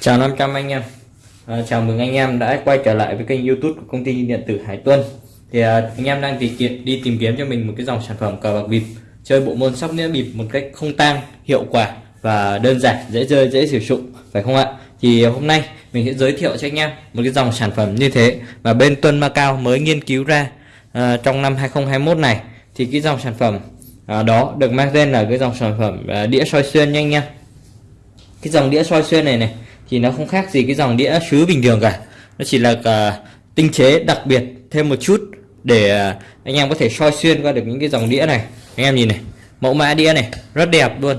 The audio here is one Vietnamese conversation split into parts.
Chào 500 anh em. À, Chào mừng anh em đã quay trở lại với kênh youtube của công ty điện tử Hải Tuân. Thì à, anh em đang tìm kiếm, đi tìm kiếm cho mình một cái dòng sản phẩm cờ bạc bịp Chơi bộ môn sóc đĩa bịp một cách không tang, hiệu quả và đơn giản, dễ chơi, dễ sử dụng Phải không ạ? Thì hôm nay mình sẽ giới thiệu cho anh em một cái dòng sản phẩm như thế Và bên Tuân Macau mới nghiên cứu ra à, trong năm 2021 này. Thì cái dòng sản phẩm à, đó được mang tên là cái dòng sản phẩm à, đĩa soi xuyên nha anh em. Cái dòng đĩa soi xuyên này này thì nó không khác gì cái dòng đĩa sứ bình thường cả. Nó chỉ là uh, tinh chế đặc biệt thêm một chút để uh, anh em có thể soi xuyên qua được những cái dòng đĩa này. Anh em nhìn này mẫu mã đĩa này rất đẹp luôn.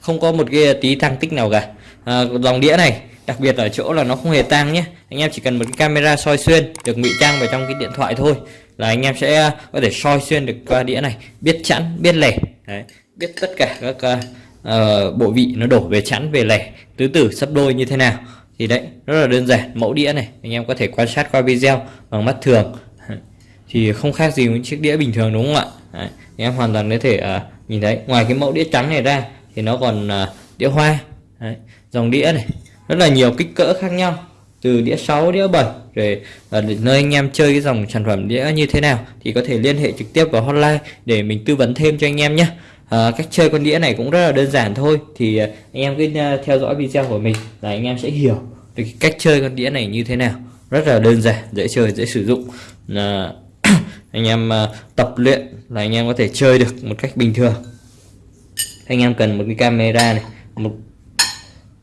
Không có một cái tí tăng tích nào cả. À, dòng đĩa này đặc biệt ở chỗ là nó không hề tăng nhé. Anh em chỉ cần một cái camera soi xuyên được ngụy trang vào trong cái điện thoại thôi là anh em sẽ à, có thể soi xuyên được qua đĩa này biết chẵn biết lẻ. Đấy, biết tất cả các uh, uh, bộ vị nó đổ về chẵn về lẻ. Tứ tử sắp đôi như thế nào? Thì đấy rất là đơn giản mẫu đĩa này. Anh em có thể quan sát qua video bằng mắt thường. Thì không khác gì những chiếc đĩa bình thường đúng không ạ? Đấy, anh em hoàn toàn có thể uh, nhìn thấy. Ngoài cái mẫu đĩa trắng này ra thì nó còn uh, đĩa hoa. Đấy, dòng đĩa này rất là nhiều kích cỡ khác nhau. Từ đĩa 6 đĩa 7 rồi uh, nơi anh em chơi cái dòng sản phẩm đĩa như thế nào thì có thể liên hệ trực tiếp vào hotline để mình tư vấn thêm cho anh em nhé à, cách chơi con đĩa này cũng rất là đơn giản thôi. Thì ờ, anh em cứ ờ, theo dõi video của mình là anh em sẽ hiểu về cách chơi con đĩa này như thế nào. Rất là đơn giản dễ chơi dễ sử dụng. À, anh em à, tập luyện là anh em có thể chơi được một cách bình thường. Anh em cần một cái camera này một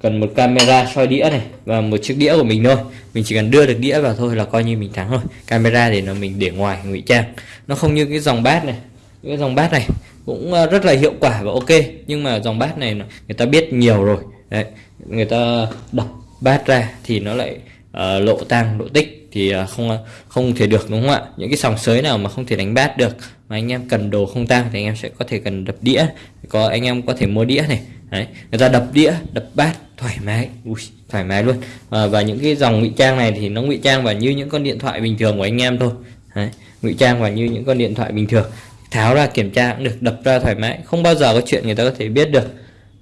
cần một camera soi đĩa này và một chiếc đĩa của mình thôi. Mình chỉ cần đưa được đĩa vào thôi là coi như mình thắng rồi. Camera thì nó mình để ngoài ngụy trang. Nó không như cái dòng bát này. Cái dòng bát này cũng ờ, rất là hiệu quả và ok. Nhưng mà dòng bát này người ta biết nhiều rồi. Đấy người ta đập bát ra thì nó lại uh, lộ tang lộ tích thì uh, không không thể được đúng không ạ? Những cái sòng sới nào mà không thể đánh bát được mà anh em cần đồ không tang thì anh em sẽ có thể cần đập đĩa có anh em có thể mua đĩa này. Đấy người ta đập đĩa đập bát thoải mái. Ui, thoải mái luôn. À, và những cái dòng ngụy trang này thì nó ngụy trang vào như những con điện thoại bình thường của anh em thôi. Đấy ngụy trang vào như những con điện thoại bình thường tháo ra kiểm tra cũng được đập ra thoải mái. Không bao giờ có chuyện người ta có thể biết được.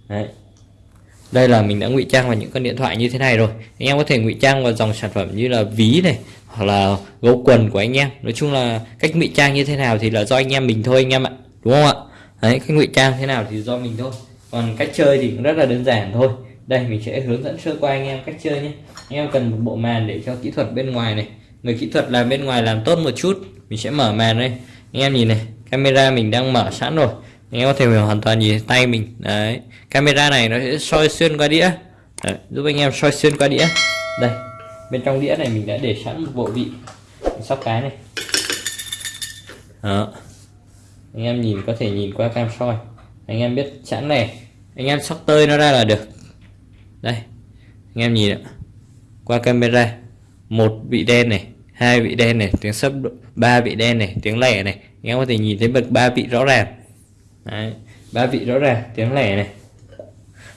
Đấy. đây là mình đã ngụy trang vào những con điện thoại như thế này rồi. Anh em có thể ngụy trang vào dòng sản phẩm như là ví này hoặc là gấu quần của anh em. Nói chung là cách ngụy trang như thế nào thì là do anh em mình thôi anh em ạ. Đúng không ạ? Đấy, cách ngụy trang thế nào thì do mình thôi. Còn cách chơi thì cũng rất là đơn giản thôi. Đây mình sẽ hướng dẫn sơ qua anh em cách chơi nhé. Anh em cần một bộ màn để cho kỹ thuật bên ngoài này. Người kỹ thuật làm bên ngoài làm tốt một chút. Mình sẽ mở màn đây. Anh em nhìn này camera mình đang mở sẵn rồi. Anh em có thể hoàn toàn nhìn tay mình. Đấy. Camera này nó sẽ soi xuyên qua đĩa. Đấy, giúp anh em soi xuyên qua đĩa. Đây bên trong đĩa này mình đã để sẵn một bộ vị. Sóc cái này. Đó. Anh em nhìn có thể nhìn qua cam soi. Anh em biết sẵn này. Anh em sóc tơi nó ra là được. Đây. Anh em nhìn ạ. Qua camera. Một vị đen này hai vị đen này tiếng sấp ba vị đen này tiếng lẻ này. Anh em có thể nhìn thấy bậc ba vị rõ ràng. Ba vị rõ ràng tiếng lẻ này.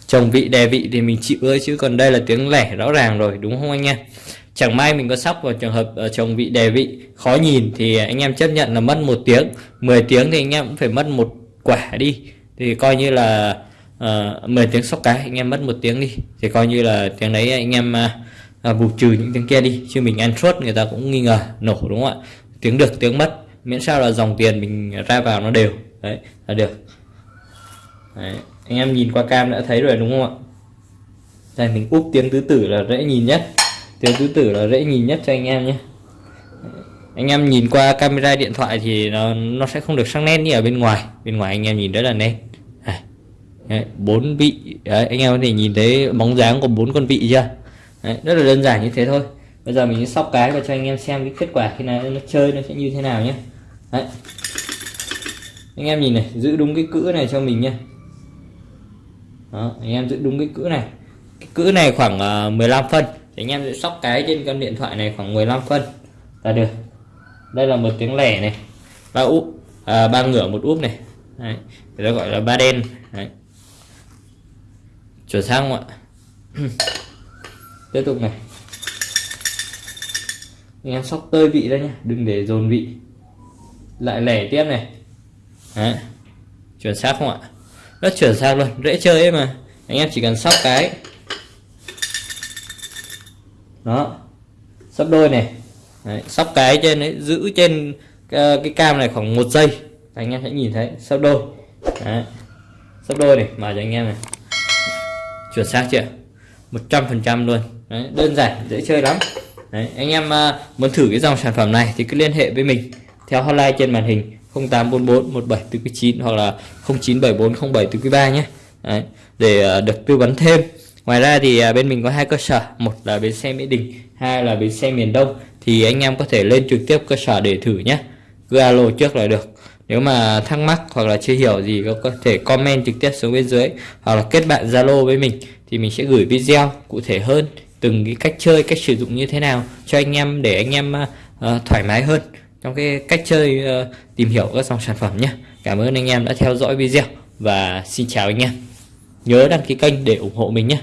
Chồng vị đề vị thì mình chịu ơi chứ còn đây là tiếng lẻ rõ ràng rồi đúng không anh em? Chẳng may mình có sóc vào trường hợp ờ, chồng vị đề vị khó nhìn thì anh em chấp nhận là mất một tiếng. 10 tiếng thì anh em cũng phải mất một quả đi. Thì coi như là ờ, uh, 10 tiếng sóc cái anh em mất một tiếng đi. Thì coi như là tiếng đấy anh em uh, À, bù trừ những tiếng kia đi chứ mình ăn suốt người ta cũng nghi ngờ nổ đúng không ạ? Tiếng được tiếng mất miễn sao là dòng tiền mình ra vào nó đều. Đấy là được. Đấy. anh em nhìn qua cam đã thấy rồi đúng không ạ? Đây mình úp tiếng tứ tử là dễ nhìn nhất. Tiếng tứ tử là dễ nhìn nhất cho anh em nhé. Anh em nhìn qua camera điện thoại thì nó, nó sẽ không được sắc nét như ở bên ngoài. Bên ngoài anh em nhìn rất là nét. Bốn vị đấy, anh em có thể nhìn thấy bóng dáng của bốn con vị chưa? Đấy, rất là đơn giản như thế thôi. Bây giờ mình sẽ sóc cái và cho anh em xem cái kết quả khi nào nó chơi nó sẽ như thế nào nhé. Đấy. anh em nhìn này giữ đúng cái cữ này cho mình nhé. Đó, anh em giữ đúng cái cữ này. Cái cữ này khoảng à, uh, 15 phân. Thì anh em sẽ sóc cái trên con điện thoại này khoảng 15 phân. Là được. Đây là một tiếng lẻ này. Ba úp à, ba ngửa một úp này. Đấy. người ta gọi là ba đen. Đấy. chuyển sang không ạ? tiếp tục này. Anh em sóc tơi vị ra nhé đừng để dồn vị. Lại lẻ tiếp này. Đấy. chuyển xác không ạ? Rất chuyển xác luôn dễ chơi ấy mà. Anh em chỉ cần sóc cái. Đó. Sắp đôi này. Đấy, sóc cái trên đấy giữ trên ờ, cái cam này khoảng một giây. Anh em sẽ nhìn thấy sắp đôi. Đấy. sắp đôi này mà cho anh em này. Chuẩn xác chưa? Một trăm phần trăm luôn. Đấy, đơn giản dễ chơi lắm. Đấy, anh em à, muốn thử cái dòng sản phẩm này thì cứ liên hệ với mình theo hotline trên màn hình 0844 1749 hoặc là 0974 07 3 nhé. Đấy, để à, được tư vấn thêm. Ngoài ra thì à, bên mình có hai cơ sở. Một là bến xe mỹ đình hai là bến xe miền đông. Thì anh em có thể lên trực tiếp cơ sở để thử nhé. Cứ alo trước là được. Nếu mà thắc mắc hoặc là chưa hiểu gì có thể comment trực tiếp xuống bên dưới hoặc là kết bạn zalo với mình thì mình sẽ gửi video cụ thể hơn từng cái cách chơi cách sử dụng như thế nào cho anh em để anh em uh, thoải mái hơn trong cái cách chơi uh, tìm hiểu các dòng sản phẩm nhé. Cảm ơn anh em đã theo dõi video và xin chào anh em. Nhớ đăng ký kênh để ủng hộ mình nhé.